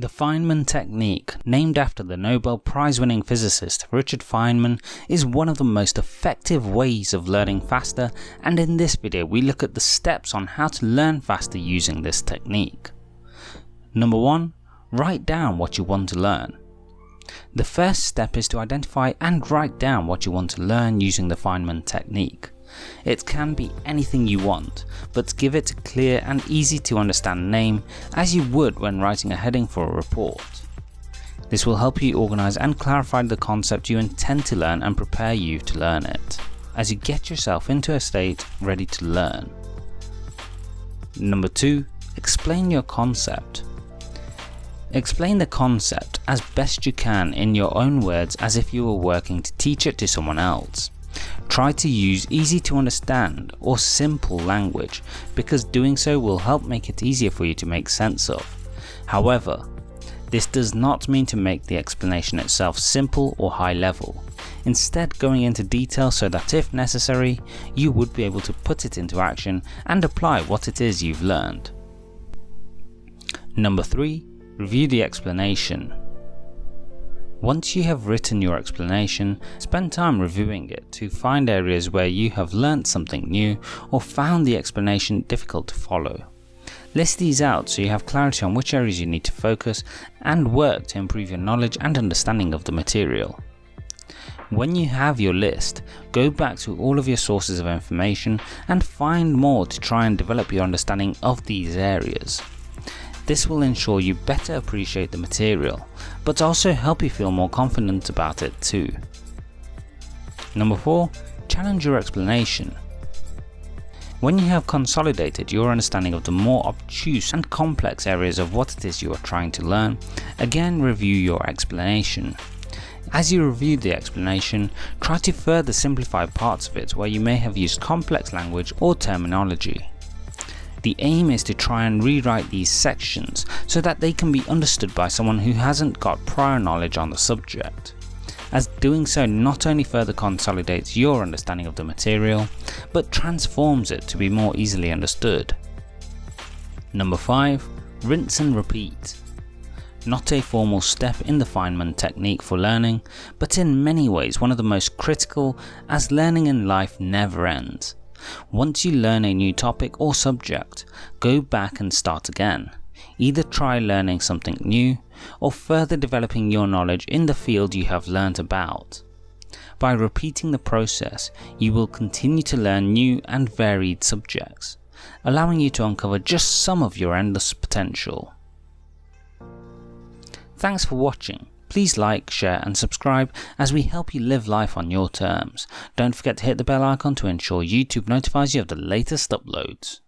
The Feynman technique, named after the Nobel Prize winning physicist Richard Feynman, is one of the most effective ways of learning faster and in this video we look at the steps on how to learn faster using this technique. Number 1. Write down what you want to learn. The first step is to identify and write down what you want to learn using the Feynman technique. It can be anything you want, but give it a clear and easy to understand name as you would when writing a heading for a report. This will help you organise and clarify the concept you intend to learn and prepare you to learn it, as you get yourself into a state ready to learn. Number 2. Explain your concept. Explain the concept as best you can in your own words as if you were working to teach it to someone else. Try to use easy to understand or simple language because doing so will help make it easier for you to make sense of. However, this does not mean to make the explanation itself simple or high level, instead going into detail so that if necessary, you would be able to put it into action and apply what it is you've learned. Number 3. Review the explanation. Once you have written your explanation, spend time reviewing it to find areas where you have learnt something new or found the explanation difficult to follow. List these out so you have clarity on which areas you need to focus and work to improve your knowledge and understanding of the material. When you have your list, go back to all of your sources of information and find more to try and develop your understanding of these areas. This will ensure you better appreciate the material, but also help you feel more confident about it too. Number 4. Challenge your explanation. When you have consolidated your understanding of the more obtuse and complex areas of what it is you are trying to learn, again review your explanation. As you review the explanation, try to further simplify parts of it where you may have used complex language or terminology. The aim is to try and rewrite these sections so that they can be understood by someone who hasn't got prior knowledge on the subject, as doing so not only further consolidates your understanding of the material, but transforms it to be more easily understood. Number 5. Rinse and repeat. Not a formal step in the Feynman technique for learning, but in many ways one of the most critical as learning in life never ends. Once you learn a new topic or subject, go back and start again. Either try learning something new, or further developing your knowledge in the field you have learnt about. By repeating the process, you will continue to learn new and varied subjects, allowing you to uncover just some of your endless potential. Thanks for watching. Please like, share and subscribe as we help you live life on your terms. Don't forget to hit the bell icon to ensure YouTube notifies you of the latest uploads.